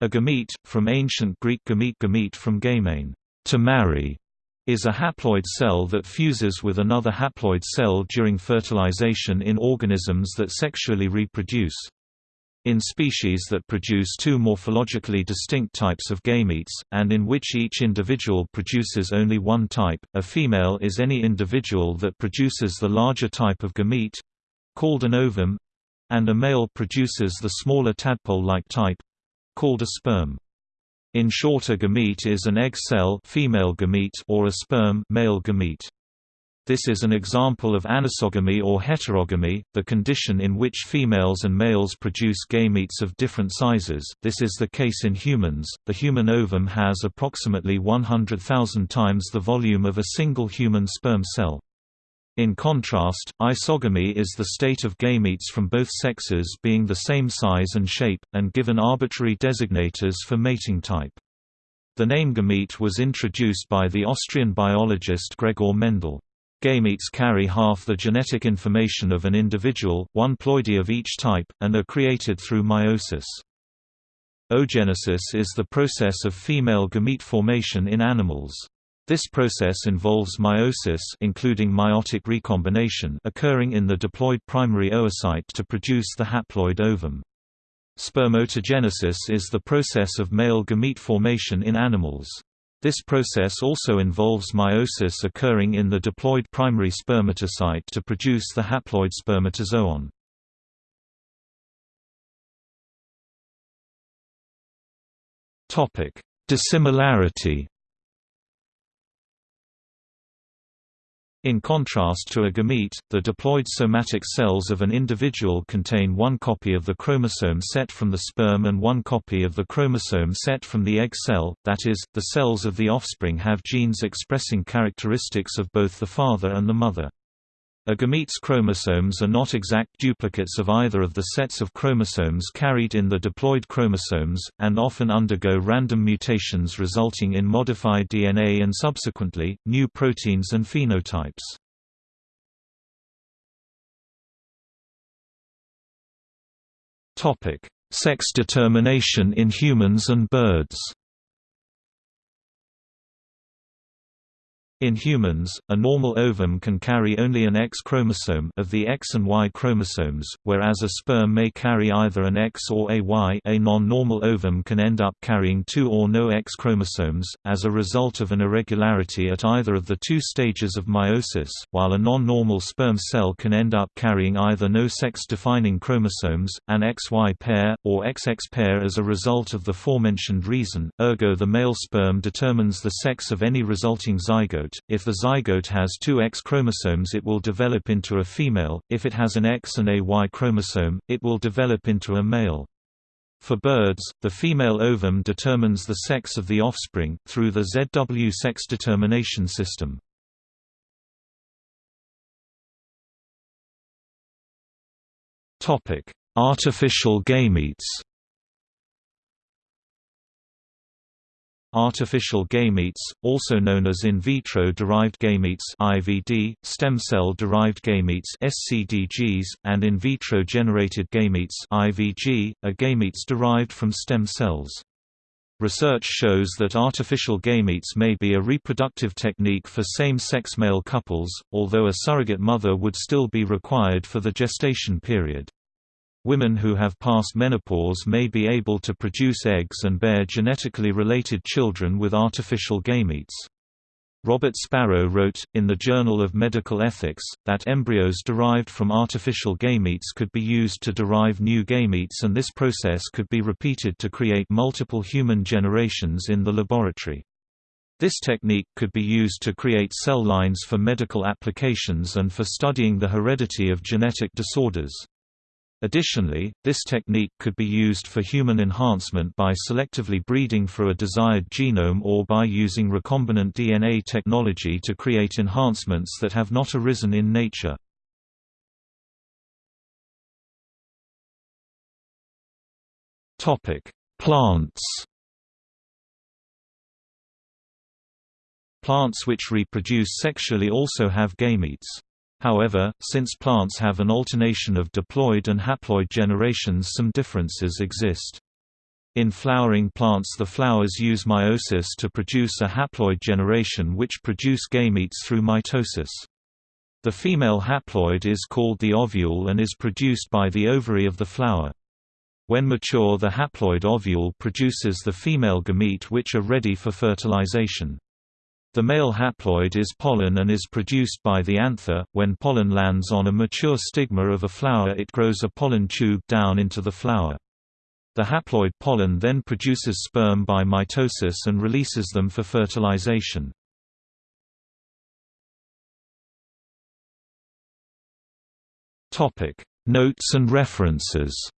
A gamete, from ancient Greek gamete gamete from gamein, to marry, is a haploid cell that fuses with another haploid cell during fertilization in organisms that sexually reproduce. In species that produce two morphologically distinct types of gametes, and in which each individual produces only one type, a female is any individual that produces the larger type of gamete—called an ovum, and a male produces the smaller tadpole-like type, called a sperm. In short a gamete is an egg cell female gamete or a sperm male gamete. This is an example of anisogamy or heterogamy, the condition in which females and males produce gametes of different sizes. This is the case in humans. The human ovum has approximately 100,000 times the volume of a single human sperm cell. In contrast, isogamy is the state of gametes from both sexes being the same size and shape, and given arbitrary designators for mating type. The name gamete was introduced by the Austrian biologist Gregor Mendel. Gametes carry half the genetic information of an individual, one ploidy of each type, and are created through meiosis. Oogenesis is the process of female gamete formation in animals. This process involves meiosis including meiotic recombination occurring in the diploid primary oocyte to produce the haploid ovum. Spermatogenesis is the process of male gamete formation in animals. This process also involves meiosis occurring in the diploid primary spermatocyte to produce the haploid spermatozoon. Dissimilarity In contrast to a gamete, the diploid somatic cells of an individual contain one copy of the chromosome set from the sperm and one copy of the chromosome set from the egg cell, that is, the cells of the offspring have genes expressing characteristics of both the father and the mother. A gamete's chromosomes are not exact duplicates of either of the sets of chromosomes carried in the diploid chromosomes, and often undergo random mutations resulting in modified DNA and subsequently, new proteins and phenotypes. Sex determination in humans and birds In humans, a normal ovum can carry only an X chromosome of the X and Y chromosomes, whereas a sperm may carry either an X or a Y. A non-normal ovum can end up carrying two or no X chromosomes as a result of an irregularity at either of the two stages of meiosis, while a non-normal sperm cell can end up carrying either no sex-defining chromosomes, an XY pair, or XX pair as a result of the forementioned reason. Ergo, the male sperm determines the sex of any resulting zygote zygote. If the zygote has two X chromosomes it will develop into a female, if it has an X and a Y chromosome, it will develop into a male. For birds, the female ovum determines the sex of the offspring, through the ZW sex determination system. Artificial gametes Artificial gametes, also known as in vitro-derived gametes (IVD), stem cell-derived gametes (SCDGs), and in vitro-generated gametes (IVG), are gametes derived from stem cells. Research shows that artificial gametes may be a reproductive technique for same-sex male couples, although a surrogate mother would still be required for the gestation period. Women who have passed menopause may be able to produce eggs and bear genetically related children with artificial gametes. Robert Sparrow wrote, in the Journal of Medical Ethics, that embryos derived from artificial gametes could be used to derive new gametes and this process could be repeated to create multiple human generations in the laboratory. This technique could be used to create cell lines for medical applications and for studying the heredity of genetic disorders. Additionally, this technique could be used for human enhancement by selectively breeding for a desired genome or by using recombinant DNA technology to create enhancements that have not arisen in nature. Plants Plants which reproduce sexually also have gametes. However, since plants have an alternation of diploid and haploid generations some differences exist. In flowering plants the flowers use meiosis to produce a haploid generation which produce gametes through mitosis. The female haploid is called the ovule and is produced by the ovary of the flower. When mature the haploid ovule produces the female gamete which are ready for fertilization. The male haploid is pollen and is produced by the anther. When pollen lands on a mature stigma of a flower it grows a pollen tube down into the flower. The haploid pollen then produces sperm by mitosis and releases them for fertilization. Notes and references.